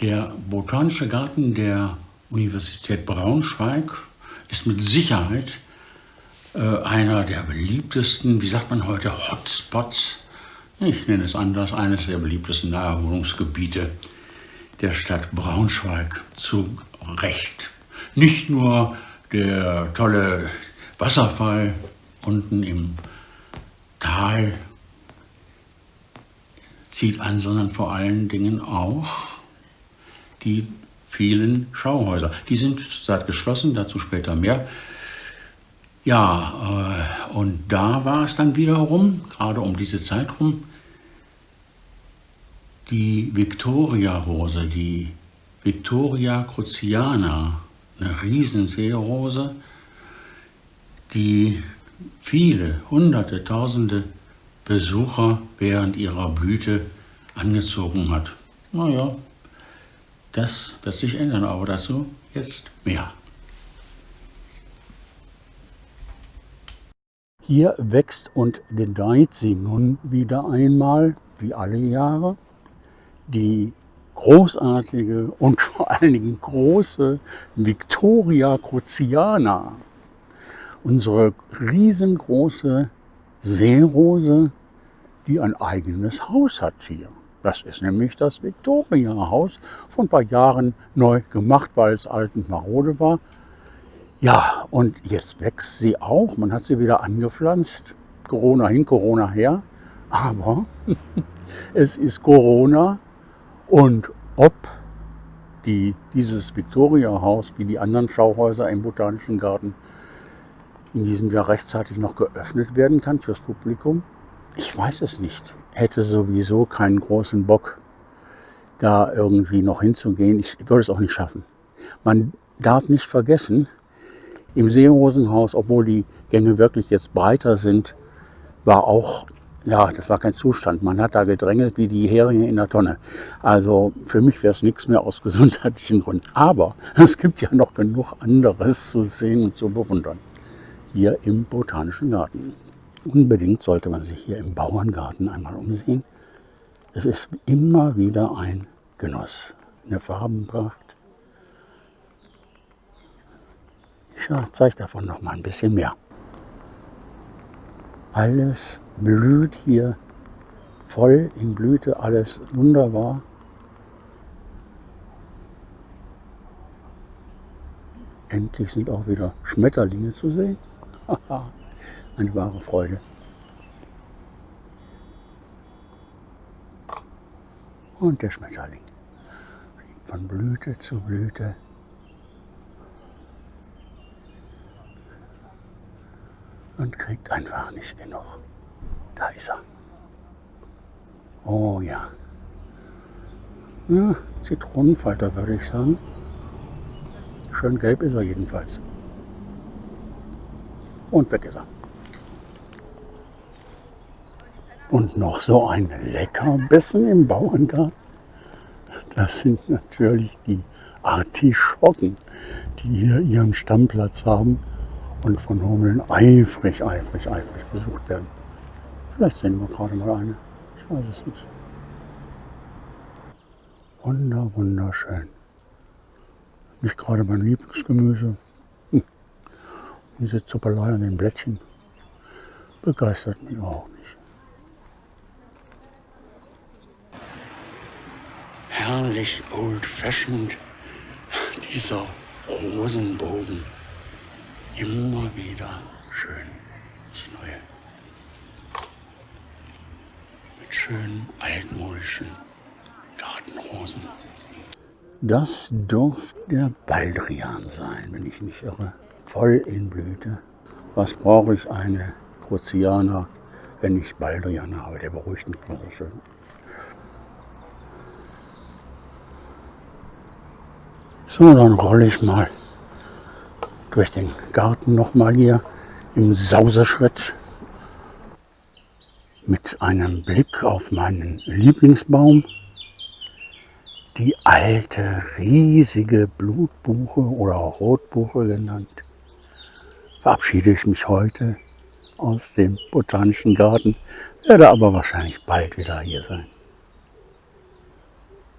Der Botanische Garten der Universität Braunschweig ist mit Sicherheit äh, einer der beliebtesten, wie sagt man heute, Hotspots, ich nenne es anders, eines der beliebtesten Naherholungsgebiete der Stadt Braunschweig zu Recht. Nicht nur der tolle Wasserfall unten im Tal zieht an, sondern vor allen Dingen auch die vielen Schauhäuser. Die sind seit geschlossen, dazu später mehr. Ja, äh, und da war es dann wiederum, gerade um diese Zeit rum, die Victoria-Rose, die Victoria cruciana, eine Riesenseerose, die viele, hunderte, tausende Besucher während ihrer Blüte angezogen hat. Naja, das wird sich ändern, aber dazu jetzt mehr. Hier wächst und gedeiht sie nun wieder einmal, wie alle Jahre, die großartige und vor allen Dingen große Victoria cruciana. Unsere riesengroße Seerose, die ein eigenes Haus hat hier. Das ist nämlich das Victoria-Haus, vor ein paar Jahren neu gemacht, weil es alt und marode war. Ja, und jetzt wächst sie auch. Man hat sie wieder angepflanzt. Corona hin, Corona her. Aber es ist Corona und ob die, dieses Victoria-Haus wie die anderen Schauhäuser im Botanischen Garten in diesem Jahr rechtzeitig noch geöffnet werden kann fürs Publikum, ich weiß es nicht. Hätte sowieso keinen großen Bock, da irgendwie noch hinzugehen. Ich würde es auch nicht schaffen. Man darf nicht vergessen, im Seerosenhaus, obwohl die Gänge wirklich jetzt breiter sind, war auch ja, das war kein Zustand. Man hat da gedrängelt wie die Heringe in der Tonne. Also für mich wäre es nichts mehr aus gesundheitlichen Gründen. Aber es gibt ja noch genug anderes zu sehen und zu bewundern. Hier im Botanischen Garten. Unbedingt sollte man sich hier im Bauerngarten einmal umsehen. Es ist immer wieder ein Genuss. Eine Farbenpracht. Ich zeige davon noch mal ein bisschen mehr. Alles blüht hier voll in Blüte, alles wunderbar. Endlich sind auch wieder Schmetterlinge zu sehen. Eine wahre Freude. Und der Schmetterling von Blüte zu Blüte. und kriegt einfach nicht genug. Da ist er. Oh ja. ja Zitronenfalter würde ich sagen. Schön gelb ist er jedenfalls. Und weg ist er. Und noch so ein Leckerbissen im Bauerngarten. Das sind natürlich die Artischocken, die hier ihren Stammplatz haben und von Hummeln eifrig, eifrig, eifrig besucht werden. Vielleicht sehen wir gerade mal eine. Ich weiß es nicht. Wunder, wunderschön. Nicht gerade mein Lieblingsgemüse. Diese Zuppelei an den Blättchen begeistert mich auch nicht. Herrlich old-fashioned, dieser Rosenbogen immer wieder schön das Neue. Mit schönen altmodischen Gartenrosen. Das durfte der Baldrian sein, wenn ich mich irre. Voll in Blüte. Was brauche ich eine Cruciana, wenn ich Baldrian habe? Der beruhigt mich mal so schön. So, dann rolle ich mal durch den Garten nochmal hier im Sauserschritt mit einem Blick auf meinen Lieblingsbaum, die alte, riesige Blutbuche oder auch Rotbuche genannt, verabschiede ich mich heute aus dem Botanischen Garten, werde aber wahrscheinlich bald wieder hier sein.